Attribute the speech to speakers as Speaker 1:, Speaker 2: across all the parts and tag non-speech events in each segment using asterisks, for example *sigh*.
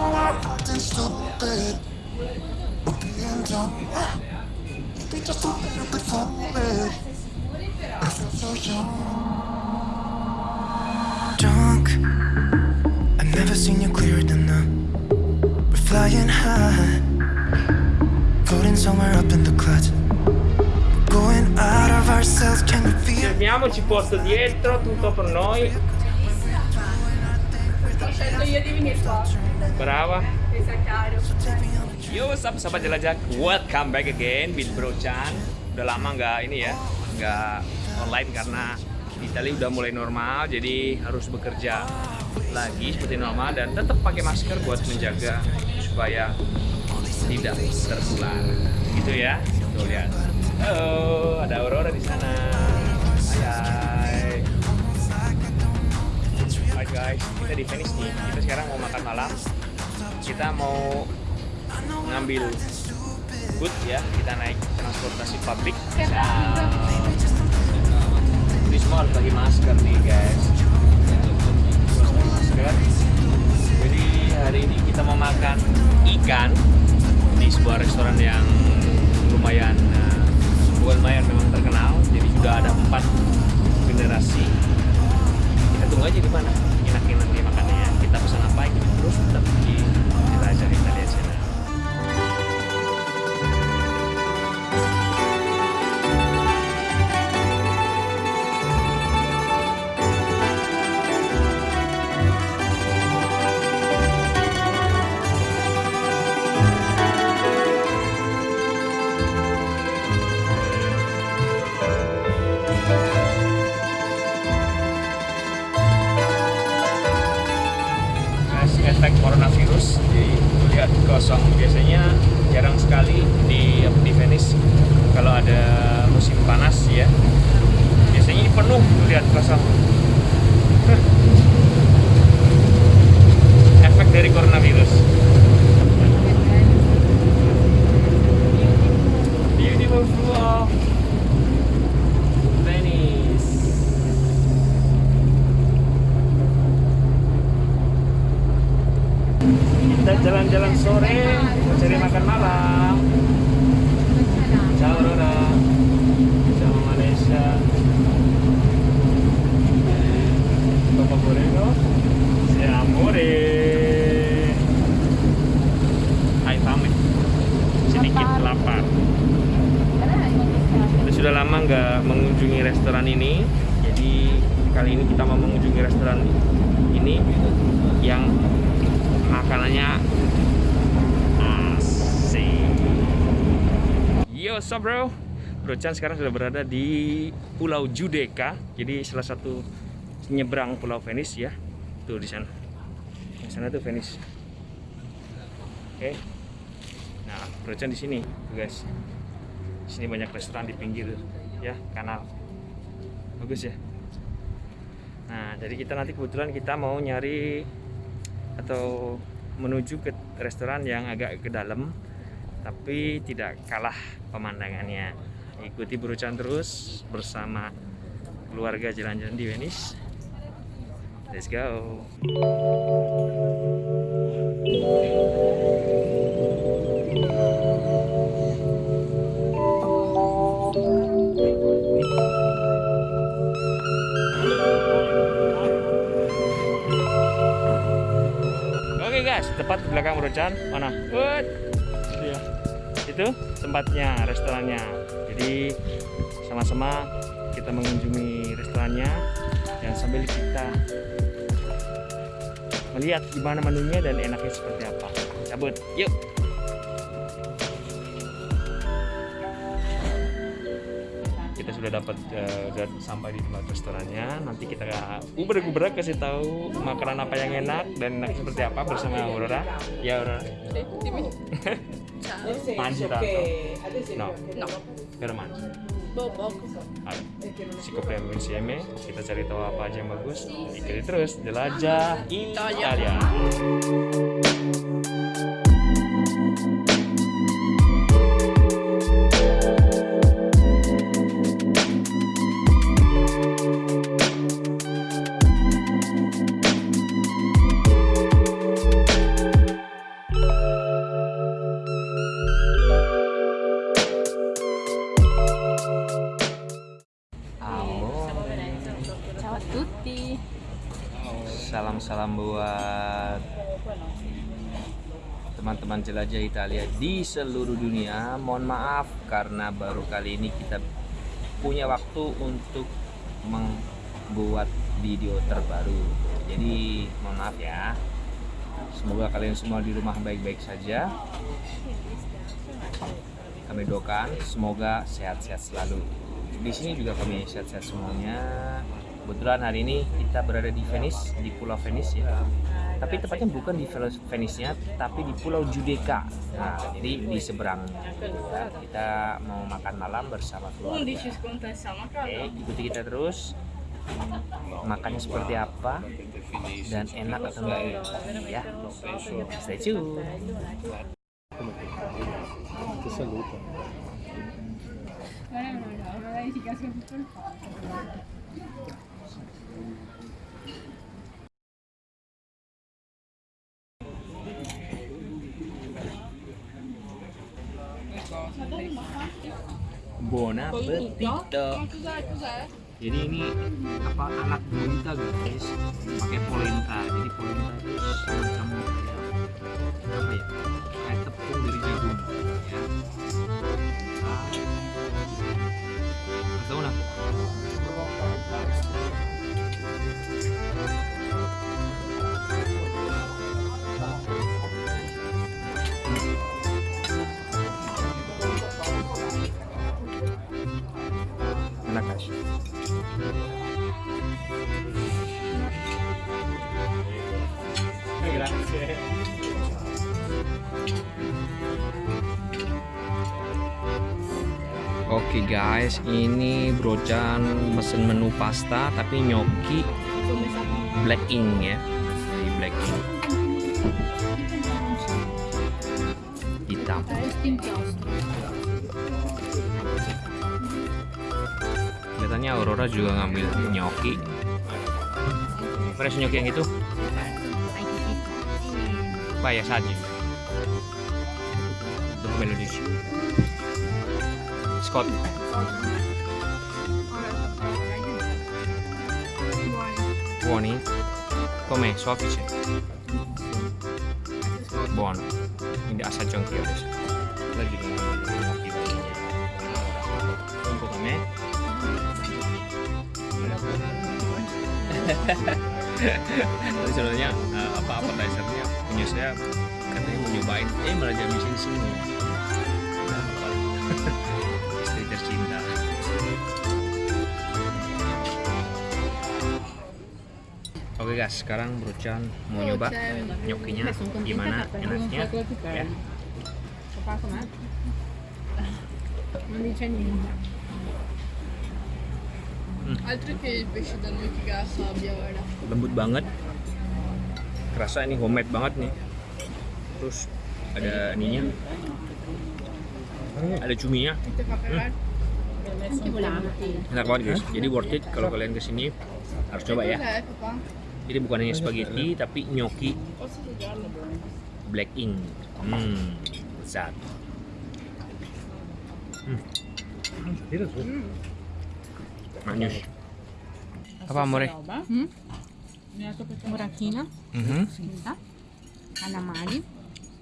Speaker 1: acting stupid. We're being dumb. Maybe just a little bit foolish. I feel so young. Drunk. I've never seen you clearer than now. We're flying high. Floating somewhere up in the clouds. Going out of ourselves, can you feel?
Speaker 2: Fermiamoci posto dietro, tutto per noi.
Speaker 3: Ho scelto io di venire qua. Caro.
Speaker 2: Yo, what's up sahabat jelajah? Welcome back again with Bro Chan. Udah lama nggak ini ya, nggak online karena Italia udah mulai normal, jadi harus bekerja lagi seperti normal dan tetap pakai masker buat menjaga supaya tidak tertular. Gitu ya. Tuh lihat. Halo, ada Aurora di sana. Hai. Guys, kita di Venice nih. Kita sekarang mau makan malam. Kita mau ngambil boot ya. Kita naik transportasi publik. Ini semua harus pakai masker nih guys. Masker. Jadi hari ini kita mau makan ikan di sebuah restoran yang lumayan eh, biasanya jarang sekali di di Venice kalau ada musim panas ya. Biasanya ini penuh lihat Hah. efek dari coronavirus. Beautiful kita jalan-jalan sore cari makan malam. Ciao Rora ciao Malaysia Papa Borego si amore hai fame sedikit lapar kita sudah lama nggak mengunjungi restoran ini jadi kali ini kita mau mengunjungi restoran ini yang makanannya asik yo up bro? Bro Chan sekarang sudah berada di Pulau Judeka. Jadi salah satu nyebrang Pulau Venice ya. Tuh di sana. Di sana tuh Venice. Oke. Nah Bro Chan di sini guys. Di sini banyak restoran di pinggir ya kanal. Bagus ya. Nah jadi kita nanti kebetulan kita mau nyari atau menuju ke restoran yang agak ke dalam tapi tidak kalah pemandangannya ikuti berucan terus bersama keluarga jalan-jalan di Venice let's go Oke guys, tepat belakang Brocan. Mana? Wut. Itu tempatnya, restorannya. Jadi sama-sama kita mengunjungi restorannya dan sambil kita melihat gimana menunya dan enaknya seperti apa. Cabut, yuk. Kita sudah dapat udah sampai di tempat restorannya. Nanti kita uber-uber kasih tahu makanan apa yang enak dan enak seperti apa bersama Aurora. Ya Aurora. *laughs*
Speaker 3: Ciao.
Speaker 2: Mangi tanto? No,
Speaker 3: No.
Speaker 2: però mangi.
Speaker 3: Boh, poco.
Speaker 2: Allora, scopriamo insieme, kita cari tahu apa aja yang bagus. Ikuti terus, jelajah Italia. Salam buat teman-teman jelajah Italia di seluruh dunia. Mohon maaf karena baru kali ini kita punya waktu untuk membuat video terbaru. Jadi mohon maaf ya. Semoga kalian semua di rumah baik-baik saja. Kami doakan semoga sehat-sehat selalu. Di sini juga kami sehat-sehat semuanya. Kebetulan hari ini kita berada di Venice, di Pulau Venice ya. Tapi tepatnya bukan di Venice-nya, tapi di Pulau Giudecca. Nah, jadi di seberang. Ya, kita mau makan malam bersama keluarga. Oke, ikuti kita terus. Makannya seperti apa dan enak atau enggak ya. Stay tune
Speaker 4: saluto.
Speaker 3: No, no, no, no, una verificación por favor.
Speaker 2: Buon appetito. Jadi ini apa anak bonita guys, pakai polenta. Jadi polenta itu semacam kayak Guys. Oke guys, ini Brocan mesen menu pasta tapi nyoki black ink ya. Jadi black ink. Hitam. Kelihatannya Aurora juga ngambil nyoki. Fresh nyoki yang itu? Apa ya saja? Dopo me lo dici. Scott. Buoni? Com'è? Soffice? Buono. Quindi assaggio anch'io adesso. La Tapi sebenarnya eh, apa appetizernya punya saya katanya mau nyobain, eh malah jam di sini semua. Nah, apa? Istri tercinta. Oke guys, sekarang Brocan mau nyoba nyokinya gimana enaknya ya.
Speaker 3: Non dice niente. Altro che il pesce da noi che la sabbia, guarda.
Speaker 2: lembut banget. Kerasa ini homemade banget nih. Terus ada ininya. Ada cuminya.
Speaker 3: Pagare?
Speaker 2: enak banget guys. Jadi worth it kalau kalian ke sini harus coba ya. Jadi bukan hanya spaghetti tapi gnocchi.
Speaker 3: Assaggiarlo?
Speaker 2: black ink. Hmm. Lezat Magnius. Papà amore.
Speaker 5: Mm?
Speaker 2: Buratina,
Speaker 5: mm -hmm. fritta, calamari,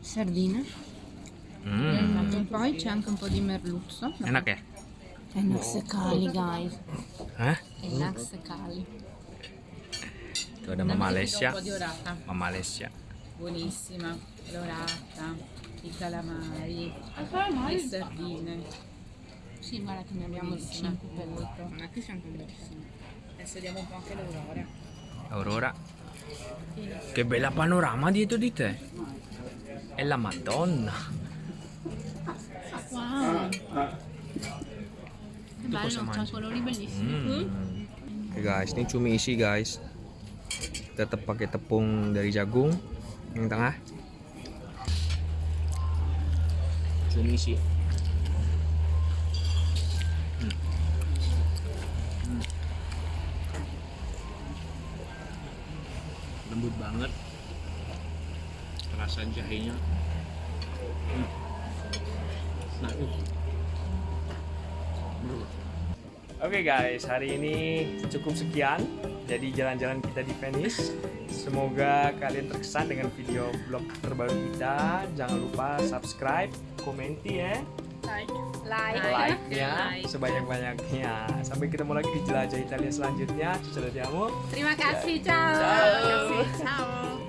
Speaker 5: sardine.
Speaker 2: Mm.
Speaker 5: E poi c'è anche un po' di merluzzo.
Speaker 2: E una che?
Speaker 5: È naxecali, boh. guys.
Speaker 2: Eh?
Speaker 5: È naxecali.
Speaker 2: Guarda mamma Alessia. Mamma Alessia.
Speaker 6: Buonissima, l'orata, i calamari, ah, le sardine.
Speaker 5: Sì, guarda che ne abbiamo
Speaker 6: Buonissima.
Speaker 5: 5 per litro. Non è che siamo bellissimi.
Speaker 6: Adesso vediamo un po' anche l'aurora.
Speaker 2: Aurora. Che bella panorama dietro di te. È la Madonna.
Speaker 5: Wow. Che bello,
Speaker 2: mangi?
Speaker 5: ha colori bellissimi.
Speaker 2: Hmm. Oke guys, ini cumi isi guys. Tetap pakai tepung dari jagung yang tengah. Cumi isi. Lembut banget. Rasa jahenya. Nah. Oke guys, hari ini cukup sekian. Jadi jalan-jalan kita di Venice. Semoga kalian terkesan dengan video vlog terbaru kita. Jangan lupa subscribe, komenti ya,
Speaker 3: Like.
Speaker 6: Like.
Speaker 2: like-nya
Speaker 6: Like.
Speaker 2: sebanyak-banyaknya. Sampai ketemu lagi di jelajah Italia selanjutnya. Ciao, ciao.
Speaker 6: Terima kasih, ciao.
Speaker 2: Ciao.
Speaker 6: Ciao.